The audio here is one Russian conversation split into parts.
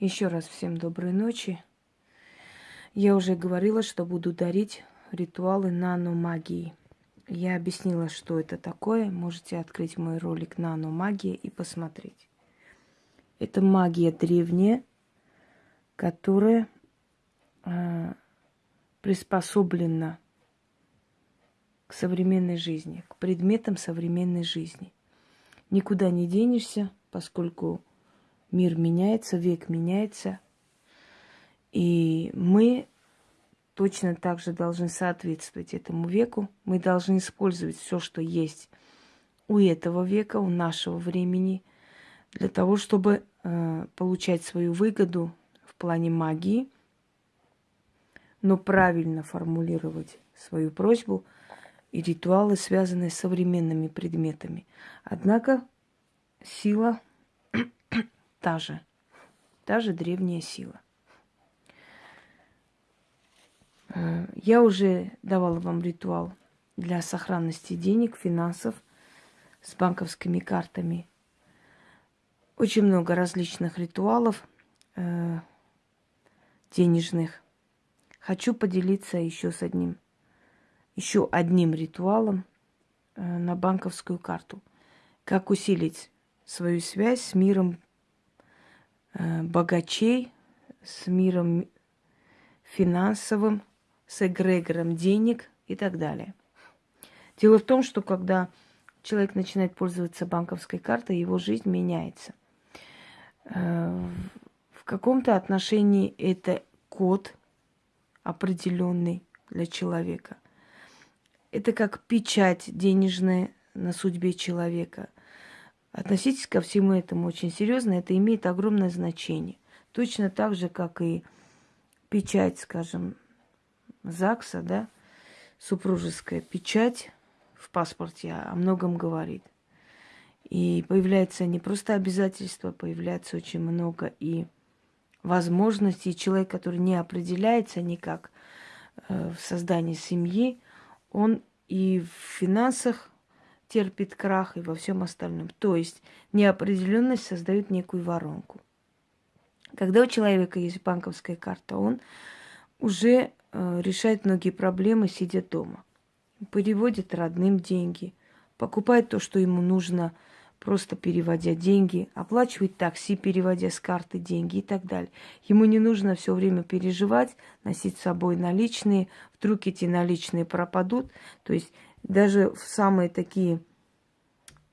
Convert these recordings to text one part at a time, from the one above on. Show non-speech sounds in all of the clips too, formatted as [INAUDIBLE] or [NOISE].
Еще раз всем доброй ночи. Я уже говорила, что буду дарить ритуалы наномагии. Я объяснила, что это такое. Можете открыть мой ролик «Наномагия» и посмотреть. Это магия древняя, которая э, приспособлена к современной жизни, к предметам современной жизни. Никуда не денешься, поскольку мир меняется, век меняется. И мы точно так же должны соответствовать этому веку. Мы должны использовать все, что есть у этого века, у нашего времени, для того, чтобы э, получать свою выгоду в плане магии, но правильно формулировать свою просьбу и ритуалы, связанные с современными предметами. Однако сила та же, та же древняя сила. Э, я уже давала вам ритуал для сохранности денег, финансов с банковскими картами. Очень много различных ритуалов э, денежных. Хочу поделиться еще с одним, еще одним ритуалом э, на банковскую карту. Как усилить свою связь с миром богачей, с миром финансовым, с эгрегором денег и так далее. Дело в том, что когда человек начинает пользоваться банковской картой, его жизнь меняется. Э, в каком-то отношении это код определенный для человека. Это как печать денежная на судьбе человека – Относитесь ко всему этому очень серьезно, это имеет огромное значение. Точно так же, как и печать, скажем, ЗАГСа, да, супружеская печать в паспорте о многом говорит. И появляется не просто обязательство, появляется очень много и возможностей. Человек, который не определяется никак э, в создании семьи, он и в финансах терпит крах и во всем остальном. То есть неопределенность создает некую воронку. Когда у человека есть банковская карта, он уже э, решает многие проблемы, сидя дома. Переводит родным деньги, покупает то, что ему нужно, просто переводя деньги, оплачивает такси, переводя с карты деньги и так далее. Ему не нужно все время переживать, носить с собой наличные, вдруг эти наличные пропадут. То есть даже в самые такие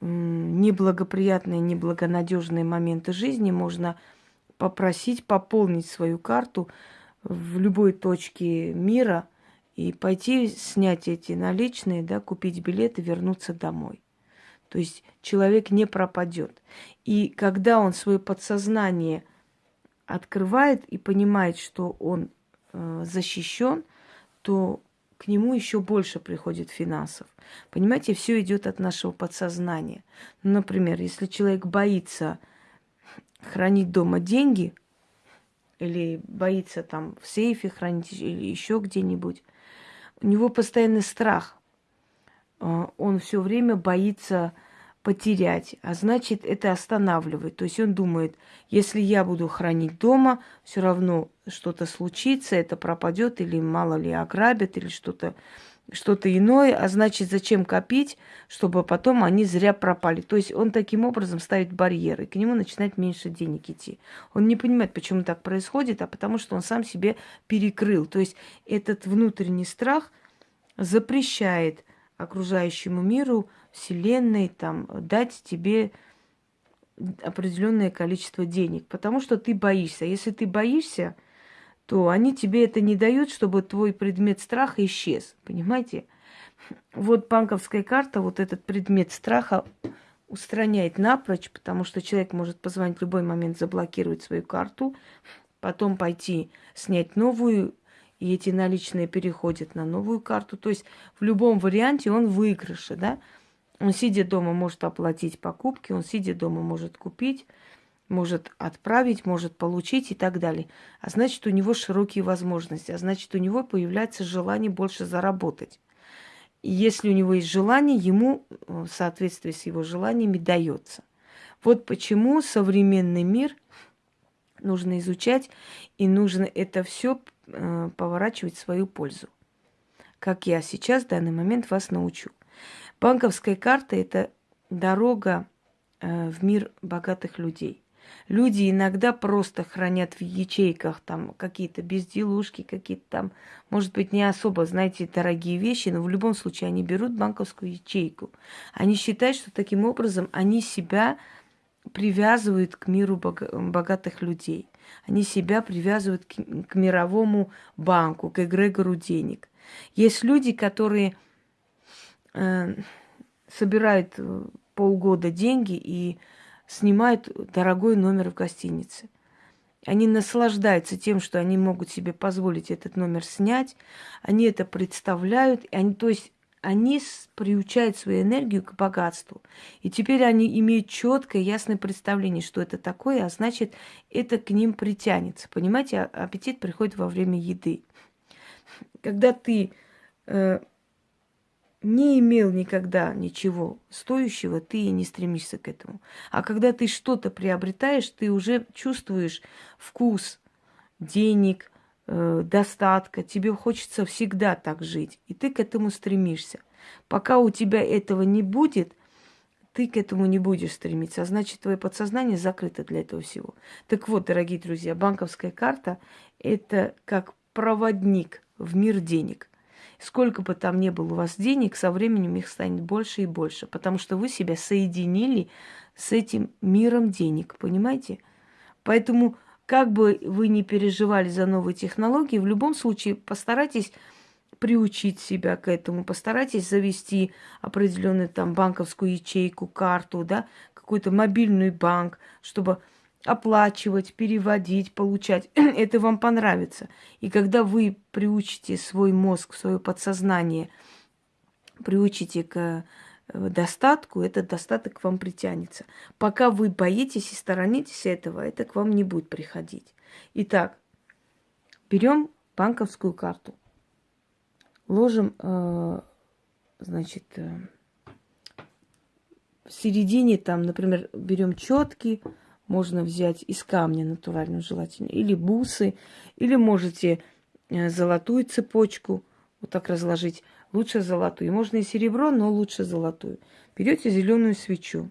неблагоприятные, неблагонадежные моменты жизни можно попросить пополнить свою карту в любой точке мира и пойти снять эти наличные, да, купить билет и вернуться домой. То есть человек не пропадет. И когда он свое подсознание открывает и понимает, что он э, защищен, то к нему еще больше приходит финансов. Понимаете, все идет от нашего подсознания. Ну, например, если человек боится хранить дома деньги, или боится там в сейфе хранить, или еще где-нибудь, у него постоянный страх. А, он все время боится потерять, а значит, это останавливает. То есть он думает, если я буду хранить дома, все равно что-то случится, это пропадет, или мало ли ограбят, или что-то что-то иное, а значит, зачем копить, чтобы потом они зря пропали. То есть он таким образом ставит барьеры, к нему начинает меньше денег идти. Он не понимает, почему так происходит, а потому что он сам себе перекрыл. То есть этот внутренний страх запрещает окружающему миру Вселенной там, дать тебе определенное количество денег, потому что ты боишься. Если ты боишься, то они тебе это не дают, чтобы твой предмет страха исчез. Понимаете? Вот банковская карта, вот этот предмет страха устраняет напрочь, потому что человек может позвонить в любой момент, заблокировать свою карту, потом пойти снять новую и эти наличные переходят на новую карту. То есть в любом варианте он выигрыше, да. Он, сидя дома, может оплатить покупки, он, сидя дома, может купить, может отправить, может получить и так далее. А значит, у него широкие возможности, а значит, у него появляется желание больше заработать. И если у него есть желание, ему в соответствии с его желаниями дается. Вот почему современный мир нужно изучать, и нужно это все э, поворачивать в свою пользу. Как я сейчас в данный момент вас научу. Банковская карта – это дорога э, в мир богатых людей. Люди иногда просто хранят в ячейках там какие-то безделушки, какие-то там, может быть, не особо, знаете, дорогие вещи, но в любом случае они берут банковскую ячейку. Они считают, что таким образом они себя привязывают к миру богатых людей. Они себя привязывают к, мировому банку, к эгрегору денег. Есть люди, которые э, собирают э, полгода деньги и снимают дорогой номер в гостинице. Они наслаждаются тем, что они могут себе позволить этот номер снять. Они это представляют. Они, то есть они приучают свою энергию к богатству. И теперь они имеют четкое, ясное представление, что это такое, а значит, это к ним притянется. Понимаете, а, аппетит приходит во время еды. Когда ты э, не имел никогда ничего стоящего, ты и не стремишься к этому. А когда ты что-то приобретаешь, ты уже чувствуешь вкус денег, э, достатка. Тебе хочется всегда так жить, и ты к этому стремишься. Пока у тебя этого не будет, ты к этому не будешь стремиться, а значит, твое подсознание закрыто для этого всего. Так вот, дорогие друзья, банковская карта – это как проводник в мир денег – Сколько бы там ни было у вас денег, со временем их станет больше и больше, потому что вы себя соединили с этим миром денег, понимаете? Поэтому, как бы вы ни переживали за новые технологии, в любом случае постарайтесь приучить себя к этому, постарайтесь завести определенную там банковскую ячейку, карту, да, какой-то мобильный банк, чтобы оплачивать, переводить, получать. [CLEARS THROAT] Это вам понравится. И когда вы приучите свой мозг, свое подсознание, приучите к э, достатку, этот достаток к вам притянется. Пока вы боитесь и сторонитесь этого, это к вам не будет приходить. Итак, берем банковскую карту, ложим, э, значит, э, в середине там, например, берем четки, можно взять из камня натуральную желательно, или бусы, или можете э, золотую цепочку вот так разложить. Лучше золотую. Можно и серебро, но лучше золотую. Берете зеленую свечу.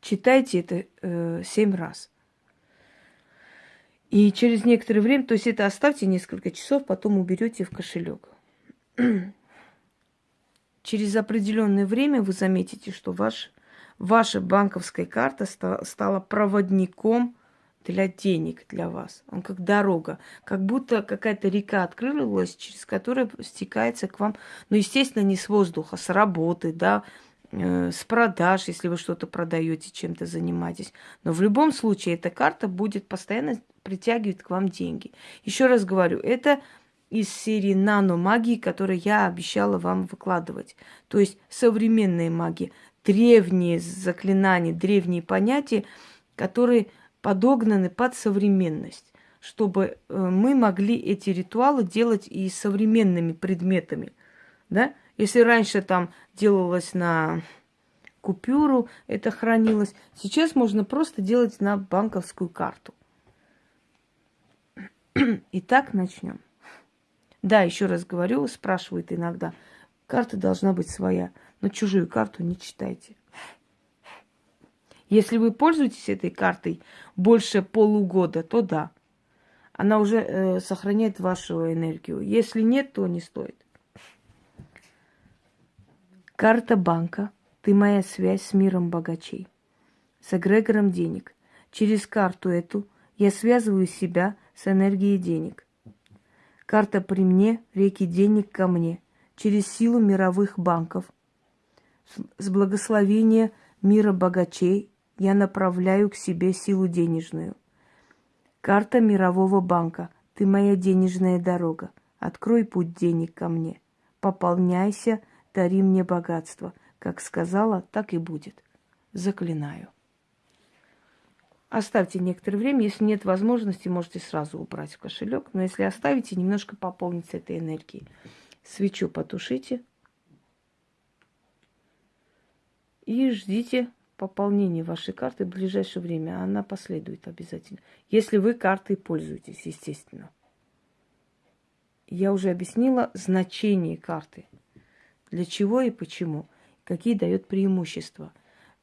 Читайте это э, раз. И через некоторое время, то есть это оставьте несколько часов, потом уберете в кошелек. [CLEARS THROAT] через определенное время вы заметите, что ваш ваша банковская карта стала проводником для денег для вас. Он как дорога, как будто какая-то река открылась, через которую стекается к вам, ну, естественно, не с воздуха, с работы, да, э, с продаж, если вы что-то продаете, чем-то занимаетесь. Но в любом случае эта карта будет постоянно притягивать к вам деньги. Еще раз говорю, это из серии нано-магии, которую я обещала вам выкладывать. То есть современная магия древние заклинания, древние понятия, которые подогнаны под современность, чтобы э, мы могли эти ритуалы делать и современными предметами. Да? Если раньше там делалось на купюру, это хранилось, сейчас можно просто делать на банковскую карту. Итак, начнем. Да, еще раз говорю, спрашивают иногда, карта должна быть своя но чужую карту не читайте. Если вы пользуетесь этой картой больше полугода, то да. Она уже э, сохраняет вашу энергию. Если нет, то не стоит. Карта банка. Ты моя связь с миром богачей. С эгрегором денег. Через карту эту я связываю себя с энергией денег. Карта при мне, реки денег ко мне. Через силу мировых банков – с благословения мира богачей я направляю к себе силу денежную. Карта мирового банка. Ты моя денежная дорога. Открой путь денег ко мне. Пополняйся, дари мне богатство. Как сказала, так и будет. Заклинаю. Оставьте некоторое время. Если нет возможности, можете сразу убрать в кошелек. Но если оставите, немножко пополнится этой энергией. Свечу потушите – и ждите, пополнение вашей карты в ближайшее время. Она последует обязательно. Если вы картой пользуетесь, естественно. Я уже объяснила значение карты. Для чего и почему. Какие дает преимущества.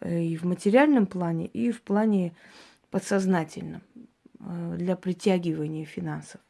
Э, и в материальном плане, и в плане подсознательном. Э, для притягивания финансов.